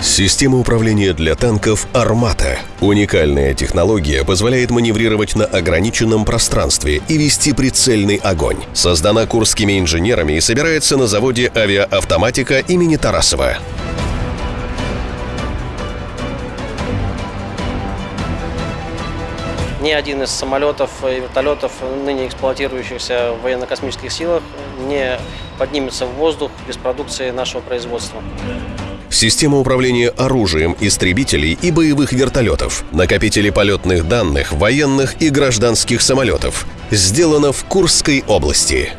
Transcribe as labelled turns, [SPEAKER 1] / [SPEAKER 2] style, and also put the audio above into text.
[SPEAKER 1] Система управления для танков «Армата». Уникальная технология позволяет маневрировать на ограниченном пространстве и вести прицельный огонь. Создана курскими инженерами и собирается на заводе авиаавтоматика имени Тарасова.
[SPEAKER 2] Ни один из самолетов и вертолетов, ныне эксплуатирующихся в военно-космических силах, не поднимется в воздух без продукции нашего производства.
[SPEAKER 1] Система управления оружием истребителей и боевых вертолетов, накопители полетных данных военных и гражданских самолетов. Сделано в Курской области.